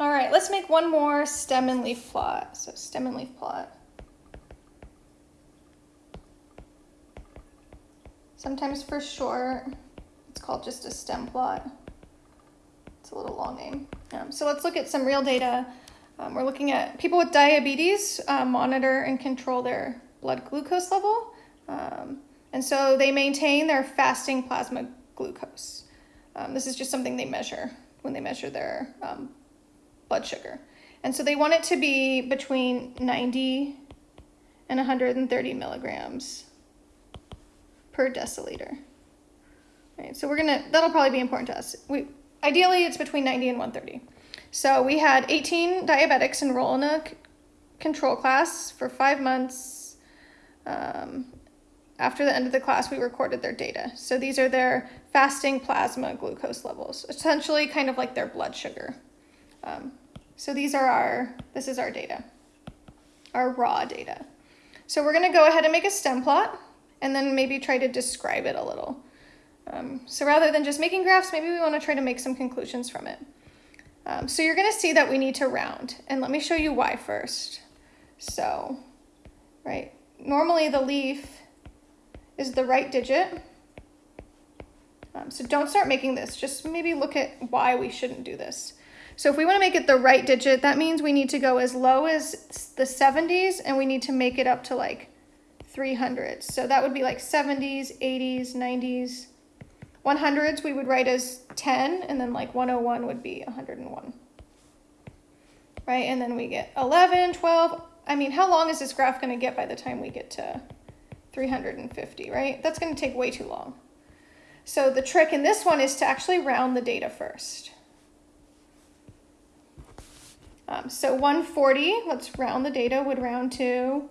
All right, let's make one more stem and leaf plot. So stem and leaf plot. Sometimes for short, it's called just a stem plot. It's a little long name. Um, so let's look at some real data. Um, we're looking at people with diabetes uh, monitor and control their blood glucose level. Um, and so they maintain their fasting plasma glucose. Um, this is just something they measure when they measure their um, blood sugar. And so they want it to be between 90 and 130 milligrams per deciliter. Right, so we're gonna, that'll probably be important to us. We, ideally it's between 90 and 130. So we had 18 diabetics enroll in a control class for five months. Um, after the end of the class, we recorded their data. So these are their fasting plasma glucose levels, essentially kind of like their blood sugar. Um, so these are our, this is our data, our raw data. So we're gonna go ahead and make a stem plot and then maybe try to describe it a little. Um, so rather than just making graphs, maybe we wanna try to make some conclusions from it. Um, so you're gonna see that we need to round and let me show you why first. So, right, normally the leaf is the right digit. Um, so don't start making this, just maybe look at why we shouldn't do this. So if we want to make it the right digit, that means we need to go as low as the 70s and we need to make it up to like 300s. So that would be like 70s, 80s, 90s. 100s we would write as 10 and then like 101 would be 101. Right, and then we get 11, 12. I mean, how long is this graph going to get by the time we get to 350, right? That's going to take way too long. So the trick in this one is to actually round the data first. Um, so 140, let's round the data, would round to,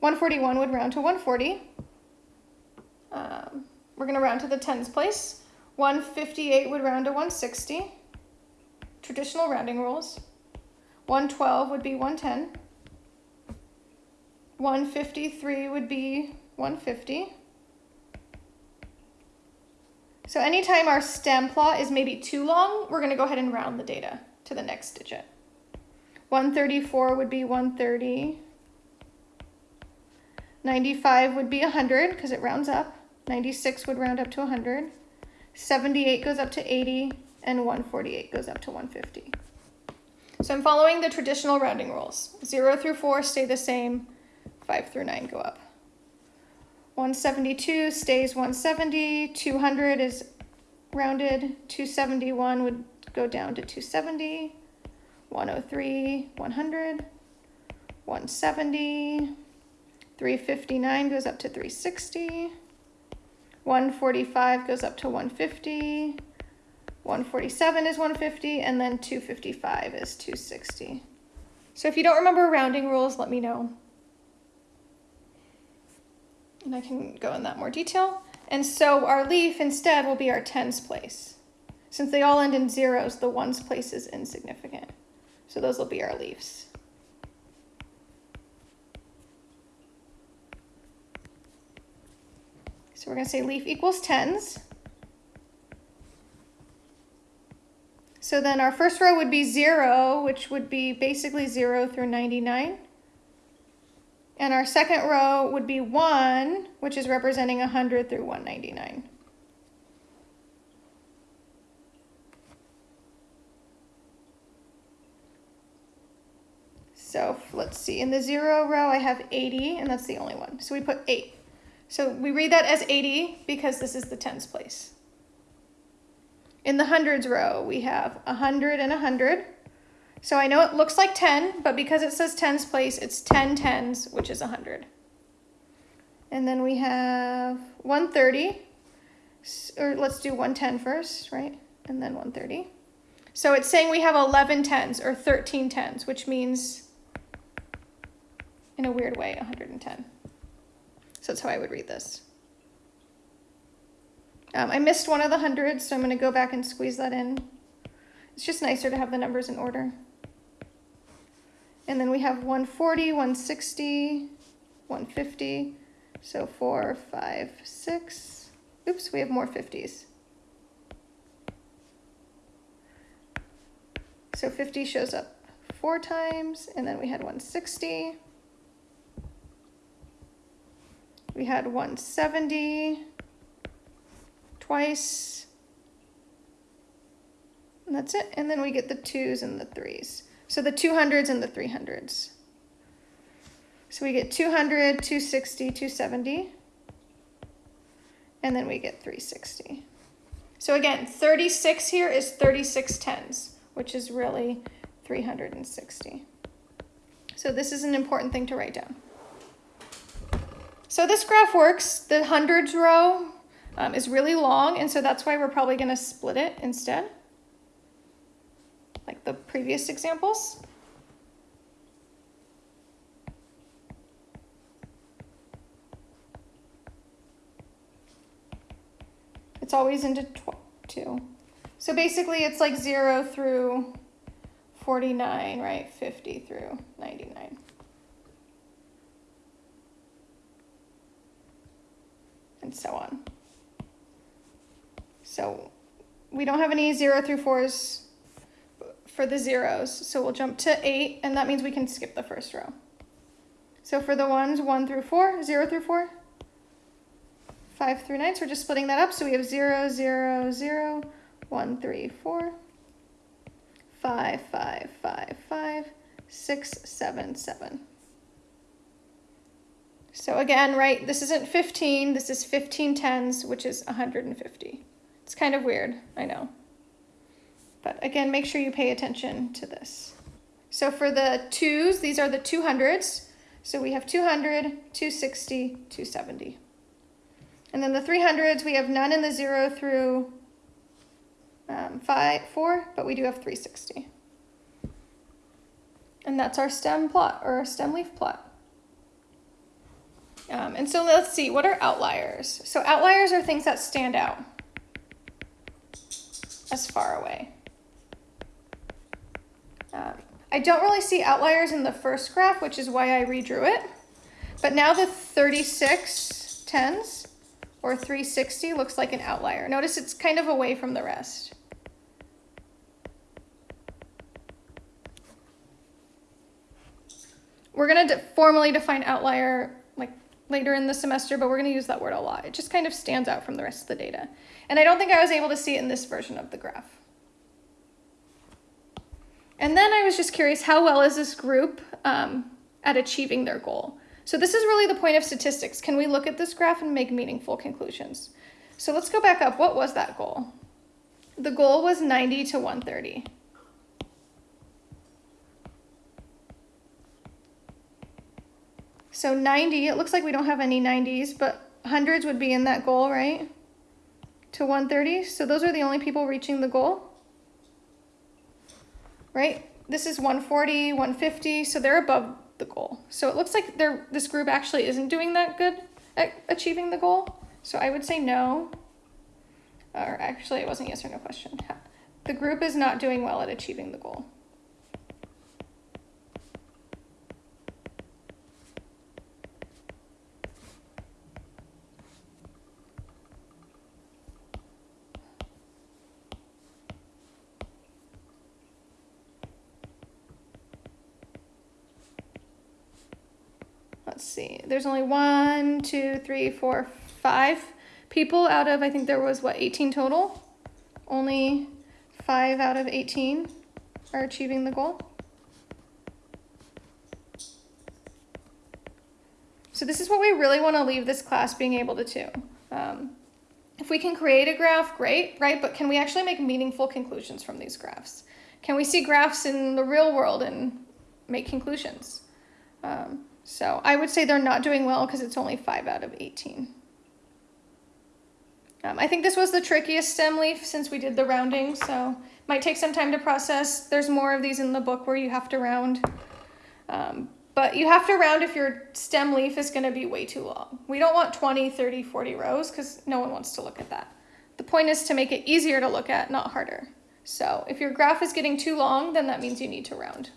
141 would round to 140. Um, we're going to round to the tens place. 158 would round to 160. Traditional rounding rules. 112 would be 110. 153 would be 150. So anytime our stem plot is maybe too long, we're going to go ahead and round the data to the next digit. 134 would be 130. 95 would be 100 because it rounds up. 96 would round up to 100. 78 goes up to 80 and 148 goes up to 150. So I'm following the traditional rounding rules. 0 through 4 stay the same, 5 through 9 go up. 172 stays 170, 200 is rounded, 271 would go down to 270. 103, 100, 170, 359 goes up to 360, 145 goes up to 150, 147 is 150, and then 255 is 260. So if you don't remember rounding rules, let me know. And I can go in that more detail. And so our leaf instead will be our tens place. Since they all end in zeros, the ones place is insignificant. So those will be our leaves. So we're going to say leaf equals tens. So then our first row would be 0, which would be basically 0 through 99. And our second row would be 1, which is representing 100 through 199. So let's see, in the zero row, I have 80, and that's the only one. So we put eight. So we read that as 80 because this is the tens place. In the hundreds row, we have 100 and 100. So I know it looks like 10, but because it says tens place, it's 10 tens, which is 100. And then we have 130, or let's do 110 first, right? And then 130. So it's saying we have 11 tens or 13 tens, which means in a weird way, 110. So that's how I would read this. Um, I missed one of the hundreds, so I'm going to go back and squeeze that in. It's just nicer to have the numbers in order. And then we have 140, 160, 150. So four, five, six. Oops, we have more 50s. So 50 shows up four times, and then we had 160. We had 170 twice. And that's it. And then we get the twos and the threes. So the 200s and the 300s. So we get 200, 260, 270. And then we get 360. So again, 36 here is 36 tens, which is really 360. So this is an important thing to write down. So this graph works. The hundreds row um, is really long, and so that's why we're probably going to split it instead, like the previous examples. It's always into two. So basically it's like zero through 49, right? 50 through 99. And so on. So we don't have any zero through fours for the zeros. So we'll jump to eight and that means we can skip the first row. So for the ones one through four, zero through four, five through nine. So we're just splitting that up. So we have zero, zero, zero, one, three, four, five, five, five, five, six, seven, seven. So again, right, this isn't 15, this is 15 tens, which is 150. It's kind of weird, I know. But again, make sure you pay attention to this. So for the twos, these are the 200s. So we have 200, 260, 270. And then the 300s, we have none in the 0 through um, five, 4, but we do have 360. And that's our stem plot, or our stem leaf plot. Um, and so let's see, what are outliers? So outliers are things that stand out as far away. Um, I don't really see outliers in the first graph, which is why I redrew it. But now the 36 tens or 360 looks like an outlier. Notice it's kind of away from the rest. We're going to formally define outlier later in the semester, but we're going to use that word a lot. It just kind of stands out from the rest of the data. And I don't think I was able to see it in this version of the graph. And then I was just curious, how well is this group um, at achieving their goal? So this is really the point of statistics. Can we look at this graph and make meaningful conclusions? So let's go back up. What was that goal? The goal was 90 to 130. So 90, it looks like we don't have any 90s, but hundreds would be in that goal, right? To 130. So those are the only people reaching the goal. Right? This is 140, 150, so they're above the goal. So it looks like they're, this group actually isn't doing that good at achieving the goal. So I would say no. Or actually, it wasn't yes or no question. The group is not doing well at achieving the goal. Let's see, there's only one, two, three, four, five people out of, I think there was what, 18 total? Only five out of 18 are achieving the goal. So this is what we really want to leave this class being able to do. Um, if we can create a graph, great, right? But can we actually make meaningful conclusions from these graphs? Can we see graphs in the real world and make conclusions? Um, so I would say they're not doing well because it's only 5 out of 18. Um, I think this was the trickiest stem leaf since we did the rounding, so might take some time to process. There's more of these in the book where you have to round. Um, but you have to round if your stem leaf is going to be way too long. We don't want 20, 30, 40 rows because no one wants to look at that. The point is to make it easier to look at, not harder. So if your graph is getting too long, then that means you need to round.